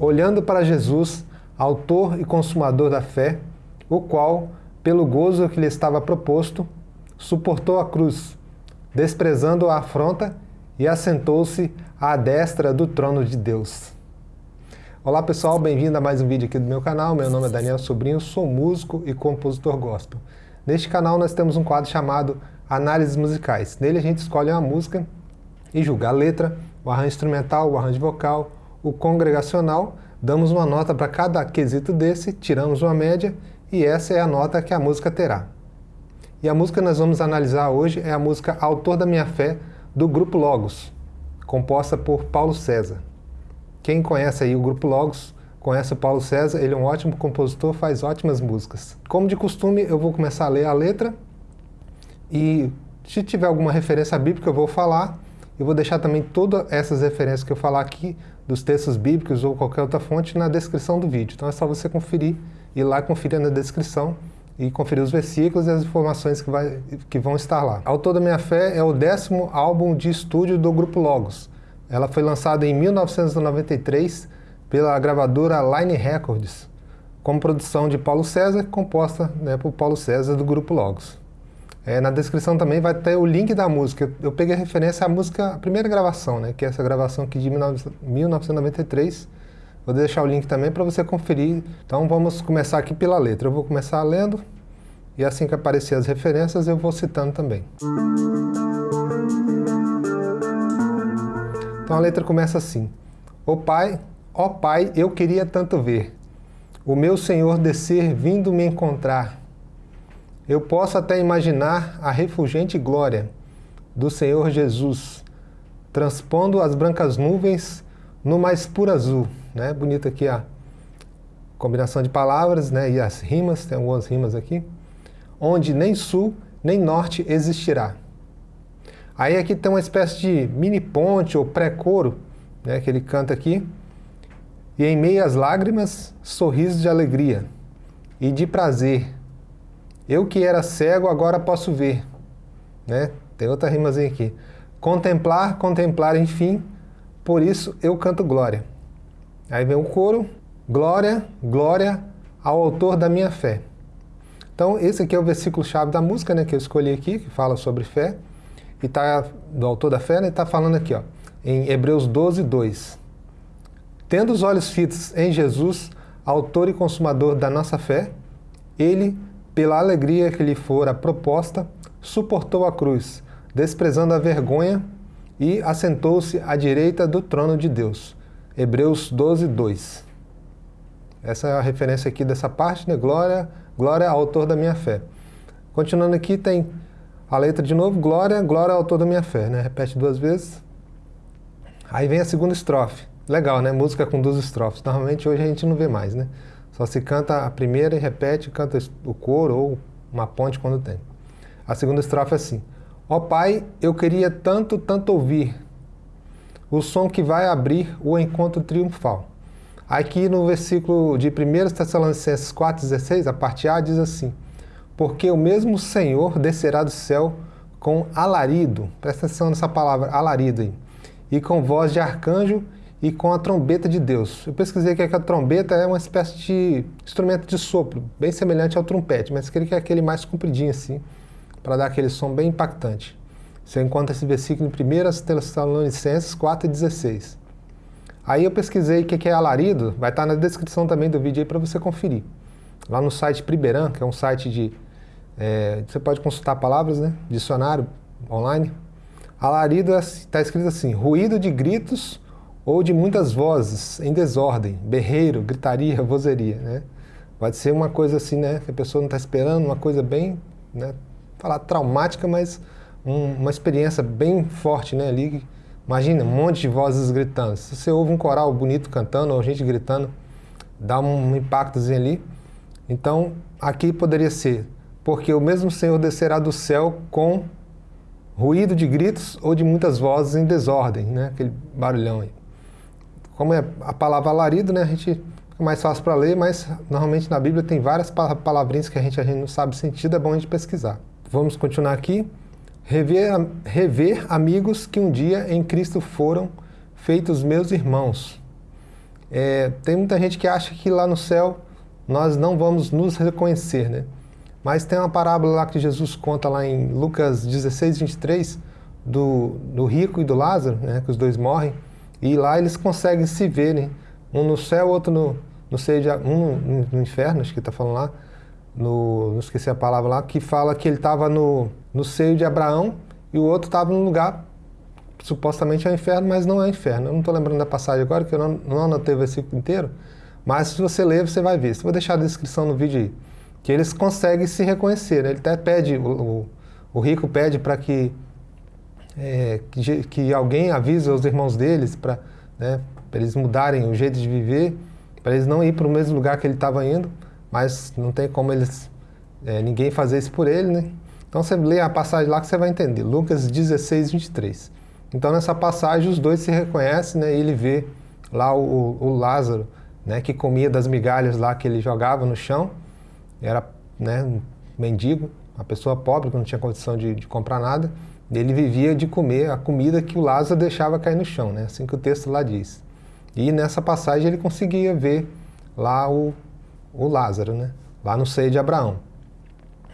olhando para Jesus, autor e consumador da fé, o qual, pelo gozo que lhe estava proposto, suportou a cruz, desprezando a afronta e assentou-se à destra do trono de Deus. Olá pessoal, bem-vindo a mais um vídeo aqui do meu canal. Meu nome é Daniel Sobrinho, sou músico e compositor gospel. Neste canal nós temos um quadro chamado Análises Musicais. Nele a gente escolhe uma música e julga a letra, o arranjo instrumental, o arranjo vocal, o congregacional, damos uma nota para cada quesito desse, tiramos uma média e essa é a nota que a música terá. E a música que nós vamos analisar hoje é a música Autor da Minha Fé, do Grupo Logos, composta por Paulo César. Quem conhece aí o Grupo Logos, conhece o Paulo César, ele é um ótimo compositor, faz ótimas músicas. Como de costume, eu vou começar a ler a letra e se tiver alguma referência bíblica eu vou falar, eu vou deixar também todas essas referências que eu falar aqui, dos textos bíblicos ou qualquer outra fonte, na descrição do vídeo. Então é só você conferir, ir lá conferir na descrição e conferir os versículos e as informações que, vai, que vão estar lá. Autor da Minha Fé é o décimo álbum de estúdio do Grupo Logos. Ela foi lançada em 1993 pela gravadora Line Records, com produção de Paulo César, composta né, por Paulo César do Grupo Logos. É, na descrição também vai ter o link da música. Eu peguei a referência à música, a primeira gravação, né, que é essa gravação aqui de 1993. Vou deixar o link também para você conferir. Então vamos começar aqui pela letra. Eu vou começar lendo e assim que aparecer as referências eu vou citando também. Então a letra começa assim. Ó Pai, ó Pai, eu queria tanto ver o meu Senhor descer vindo me encontrar eu posso até imaginar a refulgente glória do Senhor Jesus, transpondo as brancas nuvens no mais puro azul. Né? Bonita aqui a combinação de palavras né? e as rimas, tem algumas rimas aqui. Onde nem sul nem norte existirá. Aí aqui tem uma espécie de mini ponte ou pré-coro, né, que ele canta aqui. E em meio às lágrimas, sorriso de alegria e de prazer eu que era cego, agora posso ver. Né? Tem outra rimazinha aqui. Contemplar, contemplar, enfim, por isso eu canto glória. Aí vem o coro, glória, glória ao autor da minha fé. Então esse aqui é o versículo-chave da música né, que eu escolhi aqui, que fala sobre fé, e tá do autor da fé, né, está falando aqui, ó, em Hebreus 12, 2. Tendo os olhos fitos em Jesus, autor e consumador da nossa fé, ele pela alegria que lhe fora proposta, suportou a cruz, desprezando a vergonha, e assentou-se à direita do trono de Deus. Hebreus 12, 2. Essa é a referência aqui dessa parte, né? Glória, glória ao autor da minha fé. Continuando aqui tem a letra de novo, glória, glória ao autor da minha fé, né? Repete duas vezes. Aí vem a segunda estrofe. Legal, né? Música com duas estrofes. Normalmente hoje a gente não vê mais, né? Só se canta a primeira e repete, canta o coro ou uma ponte quando tem. A segunda estrofe é assim. Ó oh, Pai, eu queria tanto, tanto ouvir o som que vai abrir o encontro triunfal. Aqui no versículo de 1 Tessalonicenses 4,16, a parte A diz assim, Porque o mesmo Senhor descerá do céu com alarido, presta atenção nessa palavra, alarido aí, e com voz de arcanjo e com a trombeta de Deus. Eu pesquisei que a trombeta é uma espécie de instrumento de sopro, bem semelhante ao trompete, mas queria que é aquele mais compridinho assim, para dar aquele som bem impactante. Você encontra esse versículo em 1 Tessalonicenses 4,16. Aí eu pesquisei o que é alarido, vai estar na descrição também do vídeo aí para você conferir. Lá no site Priberan, que é um site de... É, você pode consultar palavras, né? Dicionário online. Alarido está é, escrito assim, ruído de gritos ou de muitas vozes em desordem, berreiro, gritaria, vozeria, né? Pode ser uma coisa assim, né, que a pessoa não está esperando, uma coisa bem, né, falar traumática, mas um, uma experiência bem forte, né, ali. Imagina, um monte de vozes gritando. Se você ouve um coral bonito cantando, ou gente gritando, dá um impactozinho ali. Então, aqui poderia ser, porque o mesmo Senhor descerá do céu com ruído de gritos ou de muitas vozes em desordem, né, aquele barulhão aí. Como é a palavra alarido, né, a gente fica mais fácil para ler, mas normalmente na Bíblia tem várias palavrinhas que a gente, a gente não sabe o sentido, é bom a gente pesquisar. Vamos continuar aqui. Rever, rever amigos que um dia em Cristo foram feitos meus irmãos. é, tem muita gente que acha que lá no céu nós não vamos nos reconhecer, né? Mas tem uma parábola lá que Jesus conta lá em Lucas 16, 23, do, do rico e do Lázaro, né? Que os dois morrem. E lá eles conseguem se ver, né? Um no céu, outro no, no seio de... Um no, no inferno, acho que está falando lá. No, não esqueci a palavra lá, que fala que ele estava no, no seio de Abraão e o outro estava no lugar supostamente é o inferno, mas não é inferno. Eu não estou lembrando da passagem agora, que eu não, não anotei o versículo inteiro, mas se você ler, você vai ver. Se vou deixar a descrição no vídeo aí. Que eles conseguem se reconhecer. Né? Ele até pede, o, o, o rico pede para que, é, que, que, alguém avise os irmãos deles para né, eles mudarem o jeito de viver, para eles não ir para o mesmo lugar que ele estava indo, mas não tem como eles é, ninguém fazer isso por ele, né? Então você lê a passagem lá que você vai entender. Lucas 16, 23. Então nessa passagem os dois se reconhecem, né? E ele vê lá o, o Lázaro, né? Que comia das migalhas lá que ele jogava no chão. Era, né? Um mendigo, uma pessoa pobre que não tinha condição de, de comprar nada. Ele vivia de comer a comida que o Lázaro deixava cair no chão, né? Assim que o texto lá diz. E nessa passagem ele conseguia ver lá o, o Lázaro, né? Lá no seio de Abraão.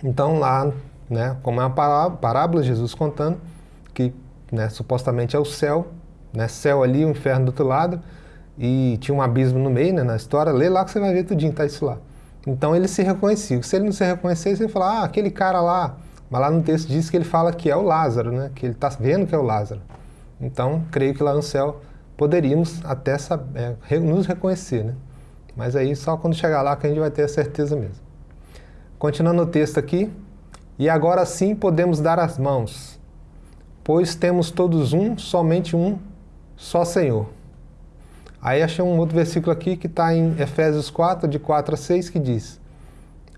Então lá né? Como é uma parábola, Jesus contando que né, supostamente é o céu, né, céu ali, o inferno do outro lado, e tinha um abismo no meio, né, na história. Lê lá que você vai ver tudinho, tá isso lá. Então ele se reconhecia. Se ele não se reconhecesse, ele falar, ah, aquele cara lá. Mas lá no texto diz que ele fala que é o Lázaro, né? Que ele está vendo que é o Lázaro. Então, creio que lá no céu poderíamos até saber, é, nos reconhecer, né? Mas aí só quando chegar lá que a gente vai ter a certeza mesmo. Continuando o texto aqui, e agora sim podemos dar as mãos, pois temos todos um, somente um, só Senhor. Aí achei um outro versículo aqui que está em Efésios 4, de 4 a 6, que diz: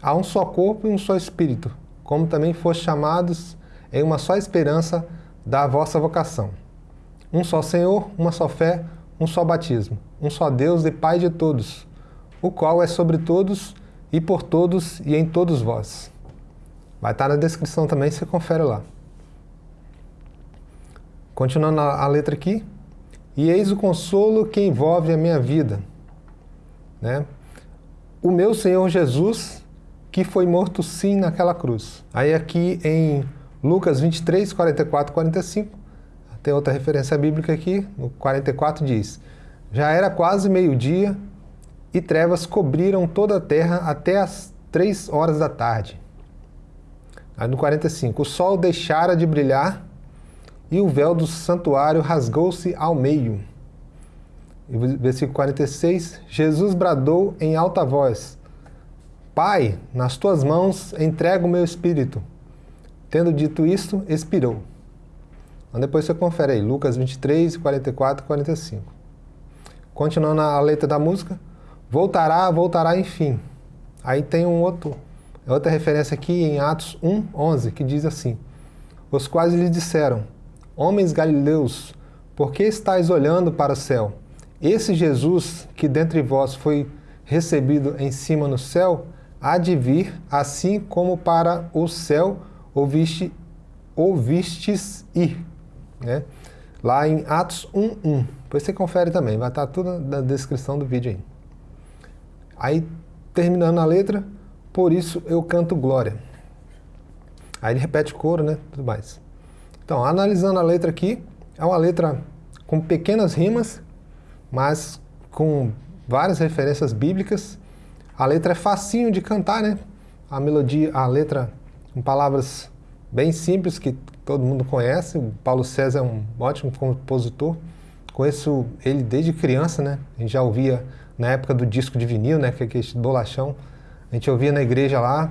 Há um só corpo e um só espírito, como também foste chamados em uma só esperança da vossa vocação. Um só Senhor, uma só fé, um só batismo, um só Deus e Pai de todos, o qual é sobre todos e por todos e em todos vós. Vai estar na descrição também, você confere lá. Continuando a, letra aqui. E eis o consolo que envolve a minha vida. Né? O meu Senhor Jesus, que foi morto sim naquela cruz. Aí aqui em Lucas 23, 44, 45, tem outra referência bíblica aqui, no 44 diz, Já era quase meio-dia e trevas cobriram toda a terra até as três horas da tarde. Aí no 45, o sol deixara de brilhar e o véu do santuário rasgou-se ao meio. E versículo 46, Jesus bradou em alta voz, Pai, nas tuas mãos entrego o meu espírito. Tendo dito isto, expirou. Então depois você confere aí, Lucas 23, 44 e 45. Continuando a letra da música, voltará, voltará enfim. Aí tem um outro é outra referência aqui em Atos 1, 11, que diz assim, Os quais lhe disseram, Homens galileus, por que estáis olhando para o céu? Esse Jesus, que dentre vós foi recebido em cima no céu, há de vir, assim como para o céu ouviste, ouvistes ir. Né? Lá em Atos 1, 1. Depois você confere também, vai estar tudo na descrição do vídeo aí. Aí, terminando a letra, por isso eu canto glória. Aí ele repete o coro, né? Tudo mais. Então, analisando a letra aqui, é uma letra com pequenas rimas, mas com várias referências bíblicas. A letra é facinho de cantar, né? A melodia, a letra com palavras bem simples que todo mundo conhece. O Paulo César é um ótimo compositor. Conheço ele desde criança, né? A gente já ouvia na época do disco de vinil, né? Que é aquele bolachão. A gente ouvia na igreja lá,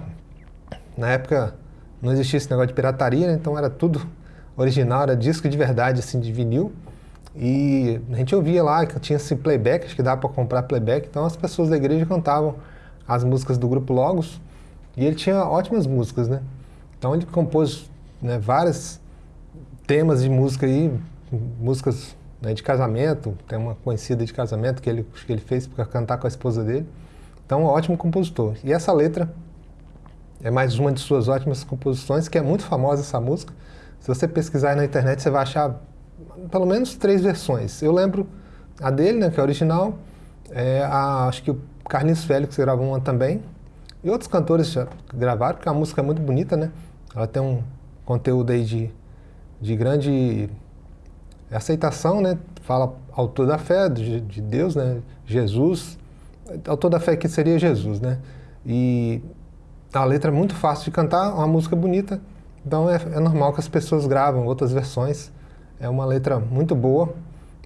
na época não existia esse negócio de pirataria, né? então era tudo original, era disco de verdade, assim, de vinil. E a gente ouvia lá que tinha esse playback, acho que dava para comprar playback, então as pessoas da igreja cantavam as músicas do grupo Logos, e ele tinha ótimas músicas, né? Então ele compôs né, vários temas de música aí, músicas né, de casamento, tem uma conhecida de casamento que ele, que ele fez para cantar com a esposa dele. Então, ótimo compositor. E essa letra é mais uma de suas ótimas composições, que é muito famosa essa música. Se você pesquisar na internet, você vai achar pelo menos três versões. Eu lembro a dele, né, que é a original, É, a, acho que o Carlinhos Félix gravou uma também. E outros cantores já gravaram, porque a música é muito bonita, né? Ela tem um conteúdo aí de, de grande aceitação, né? Fala autor da fé, de, de Deus, né? Jesus. Autor da fé que seria Jesus, né? E a letra é muito fácil de cantar, uma música bonita. Então é, é normal que as pessoas gravam outras versões. É uma letra muito boa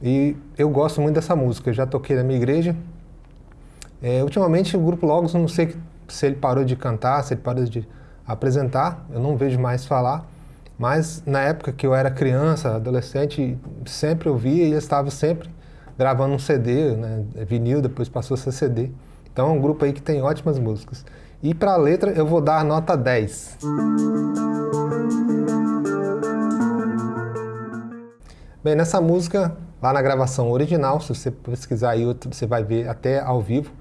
e eu gosto muito dessa música. Eu já toquei na minha igreja. É, ultimamente o Grupo Logos, não sei se ele parou de cantar, se ele parou de apresentar, eu não vejo mais falar. Mas na época que eu era criança, adolescente, sempre ouvia e estava sempre gravando um CD, né, vinil, depois passou a ser CD. Então é um grupo aí que tem ótimas músicas. E para a letra eu vou dar nota 10. Bem, nessa música, lá na gravação original, se você pesquisar aí, você vai ver até ao vivo,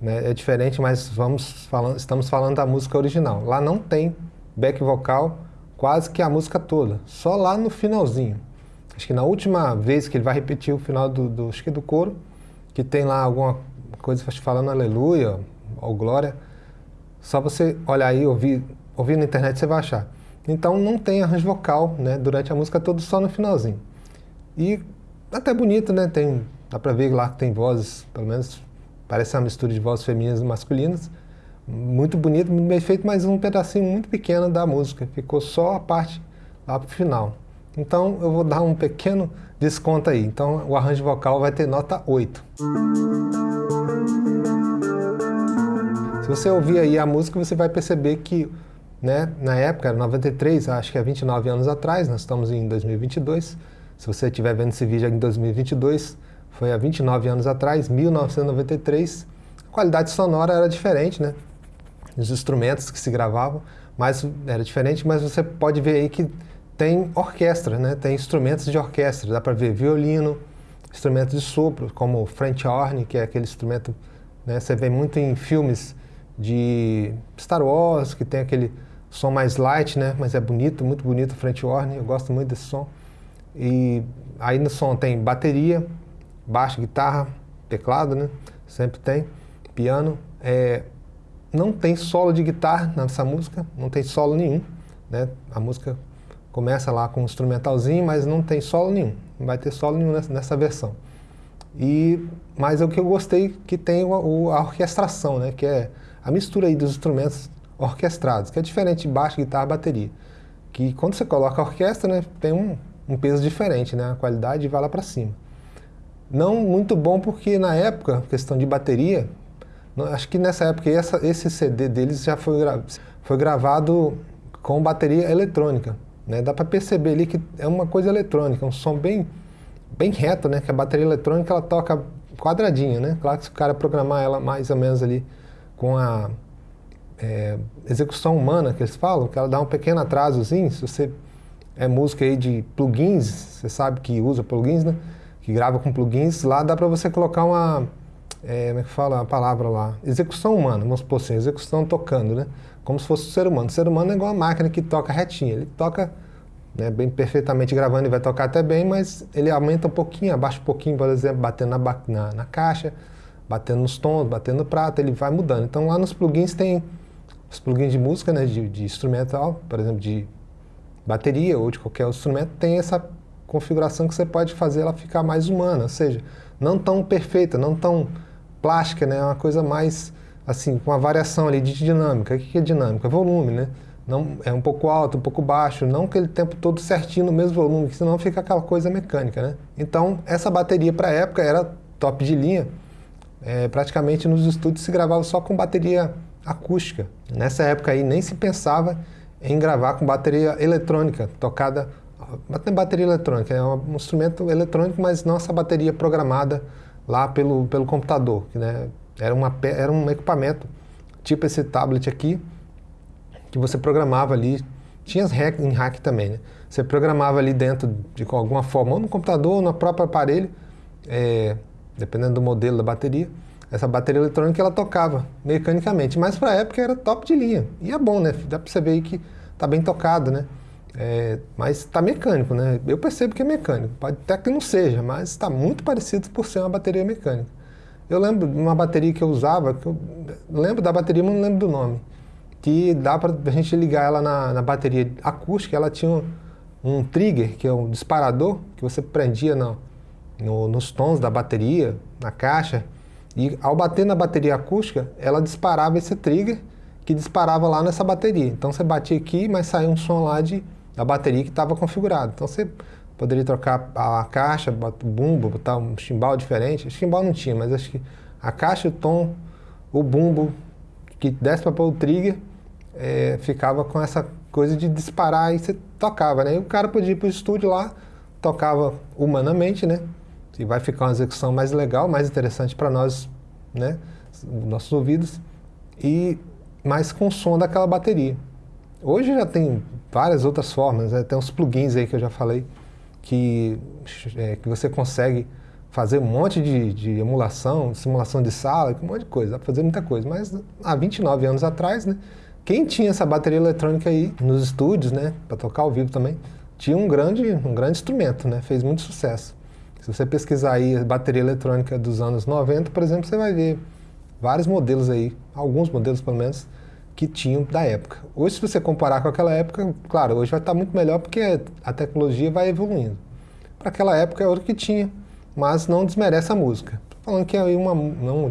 né? é diferente, mas vamos falando, estamos falando da música original. Lá não tem back vocal quase que a música toda, só lá no finalzinho. Acho que na última vez que ele vai repetir o final do, do, acho que do coro, que tem lá alguma coisa falando aleluia ou glória, só você olhar aí, ouvir, ouvir na internet, você vai achar. Então não tem arranjo vocal né, durante a música toda, só no finalzinho. E até bonito, né? Tem, dá pra ver lá que tem vozes, pelo menos parece uma mistura de vozes femininas e masculinas. Muito bonito, muito bem feito, mas um pedacinho muito pequeno da música. Ficou só a parte lá pro final. Então eu vou dar um pequeno desconto aí. Então o arranjo vocal vai ter nota 8. Se você ouvir aí a música, você vai perceber que, né, na época, era 93, acho que é 29 anos atrás, nós estamos em 2022. Se você estiver vendo esse vídeo em 2022, foi há 29 anos atrás, 1993. A qualidade sonora era diferente, né? Os instrumentos que se gravavam, mas era diferente, mas você pode ver aí que tem orquestra, né? Tem instrumentos de orquestra, dá para ver violino, instrumentos de sopro, como o French horn, que é aquele instrumento, né? Você vê muito em filmes de Star Wars, que tem aquele som mais light, né? Mas é bonito, muito bonito o French horn, eu gosto muito desse som. E aí no som tem bateria, baixo, guitarra, teclado, né? Sempre tem, piano. É, não tem solo de guitarra nessa música, não tem solo nenhum, né? A música começa lá com um instrumentalzinho, mas não tem solo nenhum, não vai ter solo nenhum nessa, nessa versão. E, mas é o que eu gostei que tem o, a orquestração, né? Que é a mistura aí dos instrumentos orquestrados, que é diferente de baixo, guitarra, bateria. Que quando você coloca a orquestra, né, tem um, um peso diferente, né? A qualidade vai lá para cima. Não muito bom porque na época, questão de bateria, acho que nessa época essa, esse CD deles já foi, gra foi gravado com bateria eletrônica. Né? Dá para perceber ali que é uma coisa eletrônica, um som bem, bem reto, né? Que a bateria eletrônica ela toca quadradinha, né? Claro que se o cara programar ela mais ou menos ali com a é, execução humana que eles falam, que ela dá um pequeno atrasozinho, se você é música aí de plugins, você sabe que usa plugins, né? Que grava com plugins, lá dá para você colocar uma, é, como é que fala a palavra lá? Execução humana, vamos supor assim, execução tocando, né? Como se fosse o ser humano. O ser humano é igual a máquina que toca retinho, ele toca né, bem perfeitamente gravando e vai tocar até bem, mas ele aumenta um pouquinho, abaixa um pouquinho, por exemplo, batendo na, na, na caixa, batendo nos tons, batendo no prato, ele vai mudando. Então lá nos plugins tem os plugins de música, né, de, de instrumental, por exemplo, de bateria ou de qualquer instrumento, tem essa configuração que você pode fazer ela ficar mais humana, ou seja, não tão perfeita, não tão plástica, né? É uma coisa mais, assim, com uma variação ali de dinâmica. O que é dinâmica? Volume, né? Não, é um pouco alto, um pouco baixo, não aquele tempo todo certinho no mesmo volume, senão fica aquela coisa mecânica, né? Então, essa bateria para a época era top de linha. É, praticamente nos estúdios se gravava só com bateria acústica. Nessa época aí nem se pensava em gravar com bateria eletrônica, tocada... Bateria eletrônica é um instrumento eletrônico, mas não essa bateria programada lá pelo, pelo computador. Né? Era, uma, era um equipamento, tipo esse tablet aqui, que você programava ali, tinha em hack também, né? Você programava ali dentro de alguma forma, ou no computador, ou no próprio aparelho, é, dependendo do modelo da bateria, essa bateria eletrônica ela tocava mecanicamente, mas para a época era top de linha. E é bom, né? Dá para você ver que tá bem tocado, né? É, mas está mecânico, né? Eu percebo que é mecânico. Pode até que não seja, mas está muito parecido por ser uma bateria mecânica. Eu lembro de uma bateria que eu usava, que eu lembro da bateria, mas não lembro do nome, que dá para a gente ligar ela na, na, bateria acústica, ela tinha um, um, trigger, que é um disparador, que você prendia no, no, nos tons da bateria, na caixa, e ao bater na bateria acústica, ela disparava esse trigger, que disparava lá nessa bateria. Então você batia aqui, mas saía um som lá de, da bateria que estava configurado. Então você poderia trocar a caixa, o bumbo, botar um chimbal diferente. Chimbal não tinha, mas acho que a caixa, o tom, o bumbo que desce para pôr o trigger, é, ficava com essa coisa de disparar e você tocava, né? E o cara podia ir para o estúdio lá, tocava humanamente, né? E vai ficar uma execução mais legal, mais interessante para nós, né? Nossos ouvidos. E mais com o som daquela bateria. Hoje já tem várias outras formas, né? tem uns plugins aí que eu já falei, que, é, que você consegue fazer um monte de, de, emulação, simulação de sala, um monte de coisa, dá para fazer muita coisa. Mas há 29 anos atrás, né, quem tinha essa bateria eletrônica aí nos estúdios, né, para tocar ao vivo também, tinha um grande, um grande instrumento, né, fez muito sucesso. Se você pesquisar aí a bateria eletrônica dos anos 90, por exemplo, você vai ver vários modelos aí, alguns modelos pelo menos, que tinham da época. Hoje, se você comparar com aquela época, claro, hoje vai estar muito melhor porque a tecnologia vai evoluindo. Para aquela época é outro que tinha, mas não desmerece a música. falando que é uma, não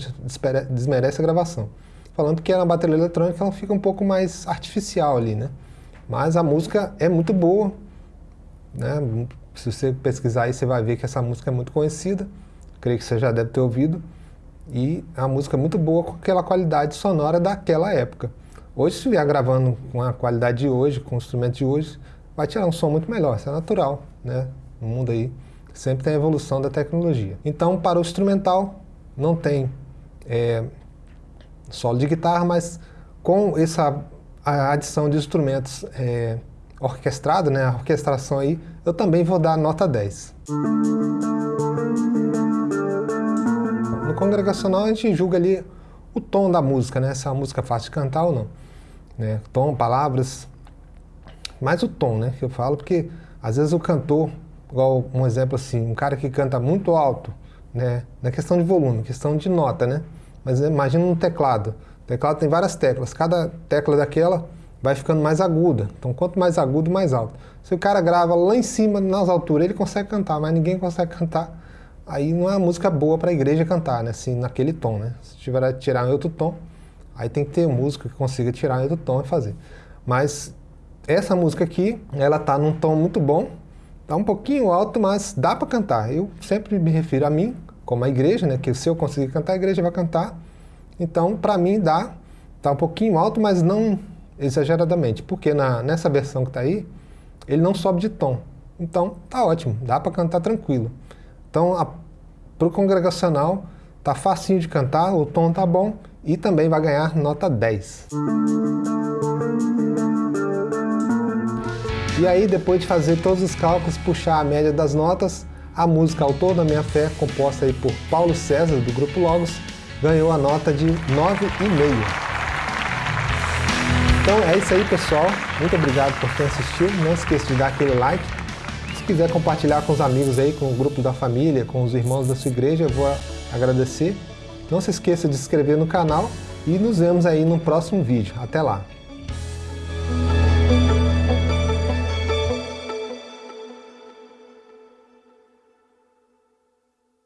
desmerece a gravação. Falando que é uma bateria eletrônica, ela fica um pouco mais artificial ali, né? Mas a música é muito boa, né? Se você pesquisar aí, você vai ver que essa música é muito conhecida. Creio que você já deve ter ouvido. E é uma música muito boa com aquela qualidade sonora daquela época. Hoje, se vier gravando com a qualidade de hoje, com o instrumento de hoje, vai tirar um som muito melhor, isso é natural, né? No mundo aí sempre tem a evolução da tecnologia. Então, para o instrumental, não tem é, solo de guitarra, mas com essa adição de instrumentos é, orquestrado, né, a orquestração aí, eu também vou dar nota 10. No congregacional a gente julga ali o tom da música, né, se é uma música fácil de cantar ou não né? Tom, palavras, mais o tom, né? Que eu falo, porque às vezes o cantor, igual um exemplo assim, um cara que canta muito alto, né? Na questão de volume, questão de nota, né? Mas imagina um teclado. O teclado tem várias teclas, cada tecla daquela vai ficando mais aguda. Então, quanto mais agudo, mais alto. Se o cara grava lá em cima, nas alturas, ele consegue cantar, mas ninguém consegue cantar. Aí não é uma música boa para a igreja cantar, né? Assim, naquele tom, né? Se tiver tirar em outro tom, Aí tem que ter música que consiga tirar do tom e fazer. Mas essa música aqui, ela tá num tom muito bom, tá um pouquinho alto, mas dá para cantar. Eu sempre me refiro a mim, como a igreja, né, que se eu conseguir cantar, a igreja vai cantar. Então, para mim dá, tá um pouquinho alto, mas não exageradamente, porque na, nessa versão que tá aí, ele não sobe de tom. Então, tá ótimo, dá para cantar tranquilo. Então, para o congregacional, tá facinho de cantar, o tom tá bom e também vai ganhar nota 10. E aí, depois de fazer todos os cálculos, puxar a média das notas, a música Autor da Minha Fé, composta aí por Paulo César, do Grupo Logos, ganhou a nota de 9,5. Então é isso aí, pessoal. Muito obrigado por ter assistido. Não esqueça de dar aquele like. Se quiser compartilhar com os amigos aí, com o grupo da família, com os irmãos da sua igreja, eu vou agradecer. Não se esqueça de se inscrever no canal e nos vemos aí no próximo vídeo. Até lá!